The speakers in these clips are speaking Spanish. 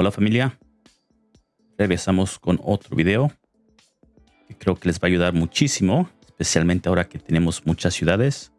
Hola familia, regresamos con otro video que creo que les va a ayudar muchísimo, especialmente ahora que tenemos muchas ciudades.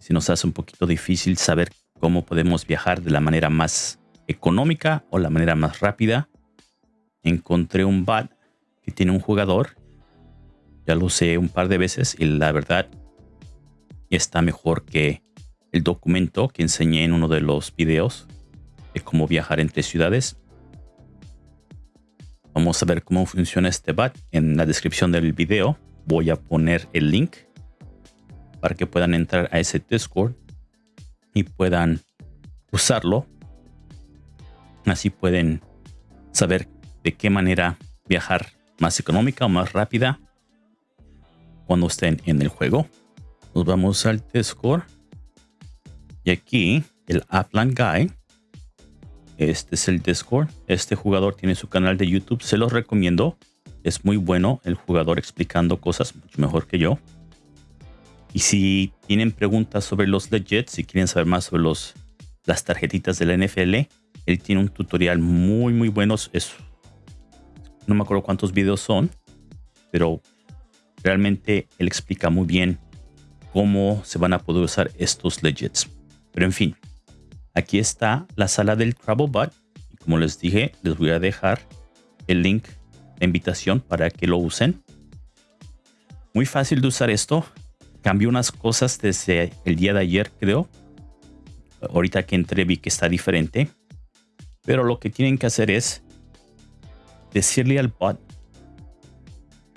Si nos hace un poquito difícil saber cómo podemos viajar de la manera más económica o la manera más rápida, encontré un bot que tiene un jugador. Ya lo usé un par de veces y la verdad está mejor que el documento que enseñé en uno de los videos de cómo viajar entre ciudades. Vamos a ver cómo funciona este bot. En la descripción del video voy a poner el link para que puedan entrar a ese Discord y puedan usarlo. Así pueden saber de qué manera viajar más económica o más rápida cuando estén en el juego. Nos vamos al Discord. Y aquí el Upland Guy este es el Discord. Este jugador tiene su canal de YouTube. Se los recomiendo. Es muy bueno el jugador explicando cosas mucho mejor que yo. Y si tienen preguntas sobre los legits, si quieren saber más sobre los, las tarjetitas de la NFL, él tiene un tutorial muy, muy bueno. Es, no me acuerdo cuántos videos son, pero realmente él explica muy bien cómo se van a poder usar estos legits. Pero en fin, Aquí está la sala del TravelBot. Como les dije, les voy a dejar el link de invitación para que lo usen. Muy fácil de usar esto. Cambió unas cosas desde el día de ayer, creo. Ahorita que entré vi que está diferente. Pero lo que tienen que hacer es decirle al bot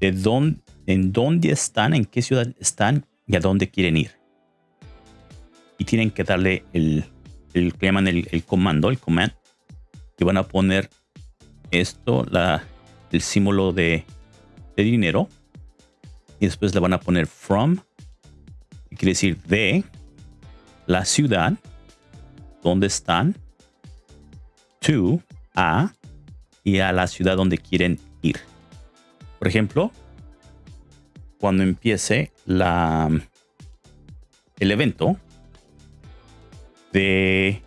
de dónde, en dónde están, en qué ciudad están y a dónde quieren ir. Y tienen que darle el, el llaman el, comando, el command, que van a poner esto, la, el símbolo de, dinero, y después le van a poner from, quiere decir de la ciudad donde están, to, a, y a la ciudad donde quieren ir. Por ejemplo, cuando empiece la, el evento, de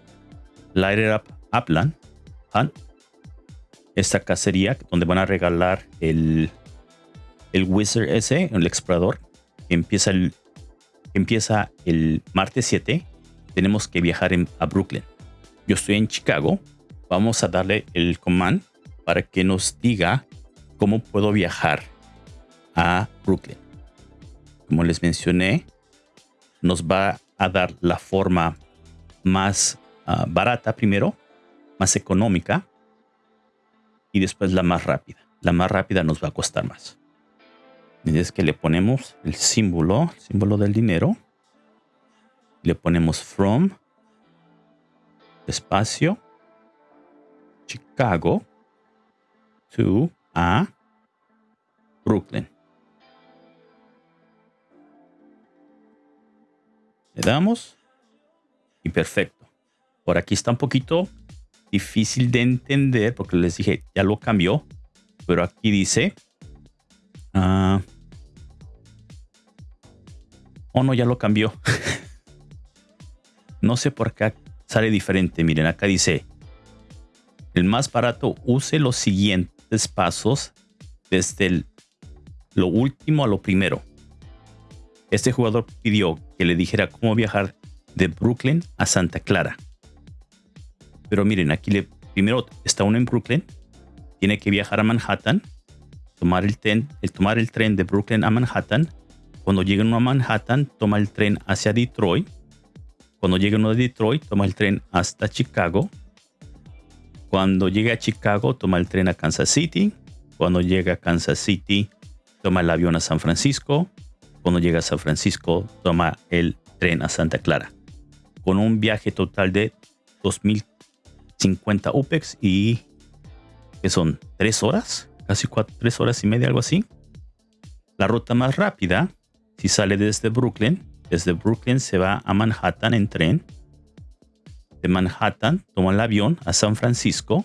Lighter Up Upland Esta cacería donde van a regalar el, el Wizard ese, el explorador, empieza el, empieza el martes 7. Tenemos que viajar a Brooklyn. Yo estoy en Chicago. Vamos a darle el command para que nos diga cómo puedo viajar a Brooklyn. Como les mencioné, nos va a dar la forma más ah, barata primero, más económica y después la más rápida. La más rápida nos va a costar más. Y es que le ponemos el símbolo, símbolo del dinero. Le ponemos from, espacio, Chicago, to a Brooklyn. Le damos perfecto. Por aquí está un poquito difícil de entender porque les dije, ya lo cambió. Pero aquí dice... Uh, oh, no, ya lo cambió. no sé por qué sale diferente. Miren, acá dice... El más barato use los siguientes pasos desde lo último a lo primero. Este jugador pidió que le dijera cómo viajar de Brooklyn a Santa Clara. Pero miren, aquí primero está uno en Brooklyn, tiene que viajar a Manhattan, tomar el, tomar el tren de Brooklyn a Manhattan. Cuando llegue uno a Manhattan, toma el tren hacia Detroit. Cuando llegue uno a Detroit, toma el tren hasta Chicago. Cuando llegue a Chicago, toma el tren a Kansas City. Cuando llega a Kansas City, toma el avión a San Francisco. Cuando llega a San Francisco, toma el tren a Santa Clara con un viaje total de 2050 UPEX y que son tres horas, casi cuatro, tres horas y media, algo así. La ruta más rápida, si sale desde Brooklyn, desde Brooklyn se va a Manhattan en tren. De Manhattan toma el avión a San Francisco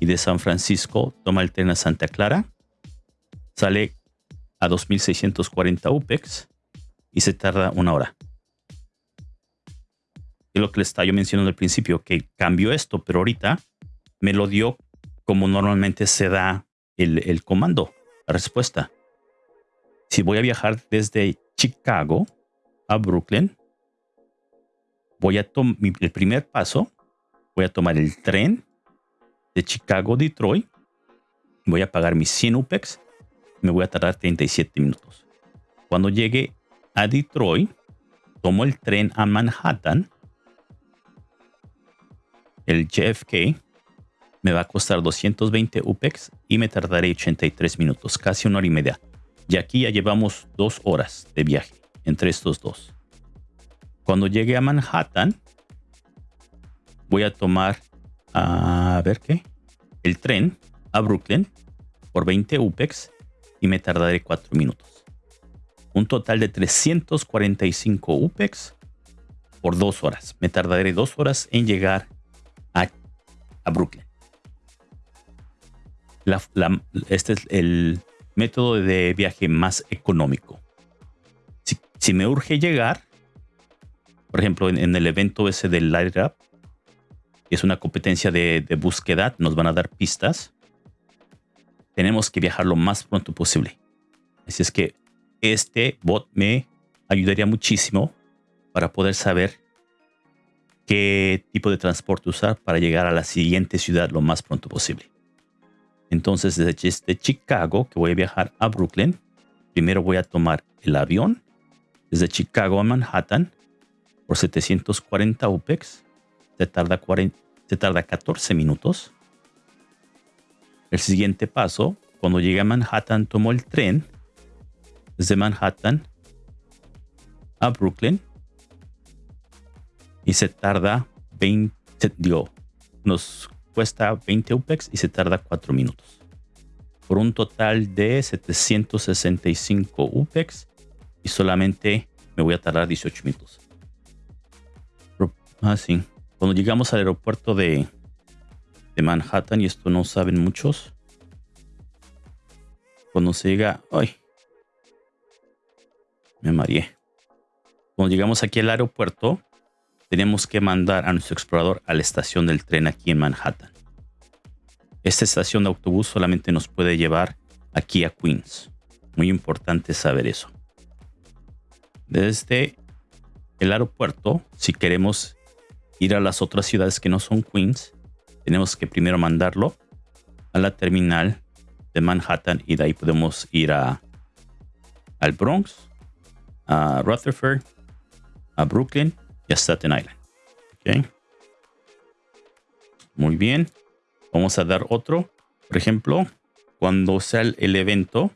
y de San Francisco toma el tren a Santa Clara. Sale a 2640 UPEX y se tarda una hora lo que les estaba yo mencionando al principio, que cambió esto, pero ahorita me lo dio como normalmente se da el, comando, la respuesta. Si voy a viajar desde Chicago a Brooklyn, voy a tomar el primer paso, voy a tomar el tren de Chicago Detroit, voy a pagar mis 100 UPEX, me voy a tardar 37 minutos. Cuando llegue a Detroit, tomo el tren a Manhattan, el JFK, me va a costar 220 UPEX y me tardaré 83 minutos, casi una hora y media. Y aquí ya llevamos dos horas de viaje entre estos dos. Cuando llegue a Manhattan, voy a tomar, a ver qué, el tren a Brooklyn por 20 UPEX y me tardaré 4 minutos. Un total de 345 UPEX por 2 horas. Me tardaré 2 horas en llegar a, a Brooklyn este es el método de viaje más económico. Si, me urge llegar, por ejemplo, en, el evento ese del Light Up, que es una competencia de, búsqueda, nos van a dar pistas. Tenemos que viajar lo más pronto posible. Así es que este bot me ayudaría muchísimo para poder saber qué tipo de transporte usar para llegar a la siguiente ciudad lo más pronto posible. Entonces, desde Chicago, que voy a viajar a Brooklyn, primero voy a tomar el avión desde Chicago a Manhattan por 740 UPEX. Se tarda, 40, se tarda 14 minutos. El siguiente paso, cuando llegue a Manhattan, tomo el tren desde Manhattan a Brooklyn y se tarda 20, digo, unos cuesta 20 UPEX y se tarda 4 minutos. Por un total de 765 UPEX y solamente me voy a tardar 18 minutos. Ah, sí. Cuando llegamos al aeropuerto de, de Manhattan, y esto no saben muchos, cuando se llega... ¡Ay! Me mareé. Cuando llegamos aquí al aeropuerto, tenemos que mandar a nuestro explorador a la estación del tren aquí en Manhattan. Esta estación de autobús solamente nos puede llevar aquí a Queens. Muy importante saber eso. Desde el aeropuerto, si queremos ir a las otras ciudades que no son Queens, tenemos que primero mandarlo a la terminal de Manhattan y de ahí podemos ir a, al Bronx, a Rutherford, a Brooklyn y a Staten Island. Okay. Muy bien. Vamos a dar otro. Por ejemplo, cuando sea el evento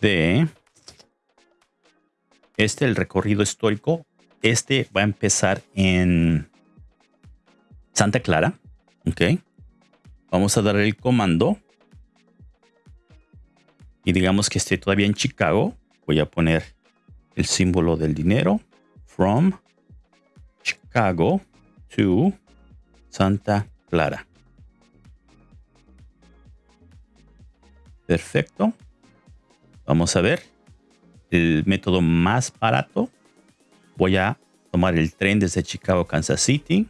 de este, el recorrido histórico, este va a empezar en Santa Clara. Ok. Vamos a dar el comando. Y digamos que esté todavía en Chicago. Voy a poner el símbolo del dinero. From Chicago to Santa Clara. Perfecto. Vamos a ver el método más barato. Voy a tomar el tren desde Chicago a Kansas City.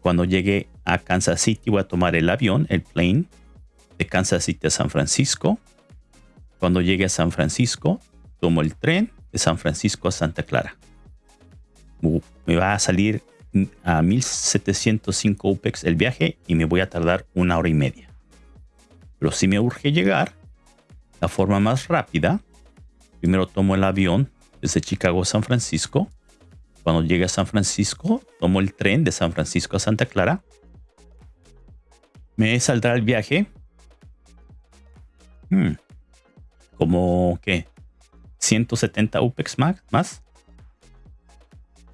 Cuando llegue a Kansas City voy a tomar el avión, el plane, de Kansas City a San Francisco. Cuando llegue a San Francisco, tomo el tren de San Francisco a Santa Clara me va a salir a 1705 UPEX el viaje y me voy a tardar una hora y media. Pero si me urge llegar, la forma más rápida, primero tomo el avión desde Chicago a San Francisco. Cuando llegue a San Francisco, tomo el tren de San Francisco a Santa Clara. Me saldrá el viaje. Hmm, como que 170 UPEX más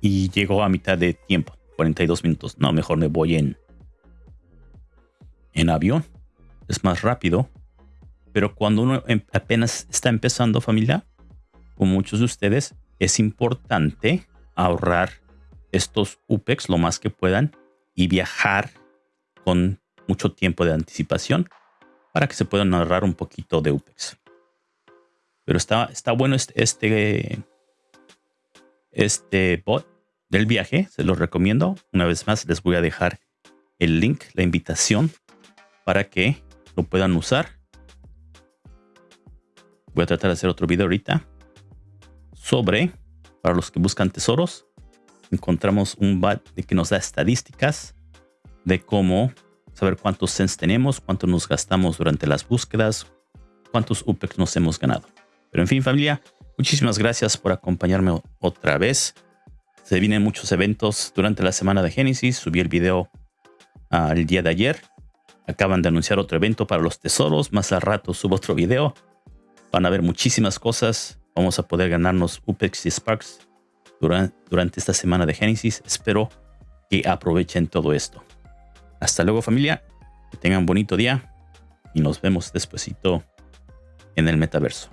y llegó a mitad de tiempo, 42 minutos. No, mejor me voy en, en avión. Es más rápido. Pero cuando uno em, apenas está empezando familia, como muchos de ustedes, es importante ahorrar estos UPEX lo más que puedan y viajar con mucho tiempo de anticipación para que se puedan ahorrar un poquito de UPEX. Pero está, está bueno este, este, este bot del viaje. Se los recomiendo. Una vez más les voy a dejar el link, la invitación para que lo puedan usar. Voy a tratar de hacer otro video ahorita sobre, para los que buscan tesoros, encontramos un BAT de que nos da estadísticas de cómo saber cuántos cents tenemos, cuánto nos gastamos durante las búsquedas, cuántos UPEX nos hemos ganado. Pero en fin, familia, muchísimas gracias por acompañarme otra vez. Se vienen muchos eventos durante la semana de Génesis. Subí el video al el día de ayer. Acaban de anunciar otro evento para los tesoros. Más al rato subo otro video. Van a ver muchísimas cosas. Vamos a poder ganarnos UPEX y Sparks durante, esta semana de Génesis. Espero que aprovechen todo esto. Hasta luego familia. Que tengan bonito día. Y nos vemos despuesito en el metaverso.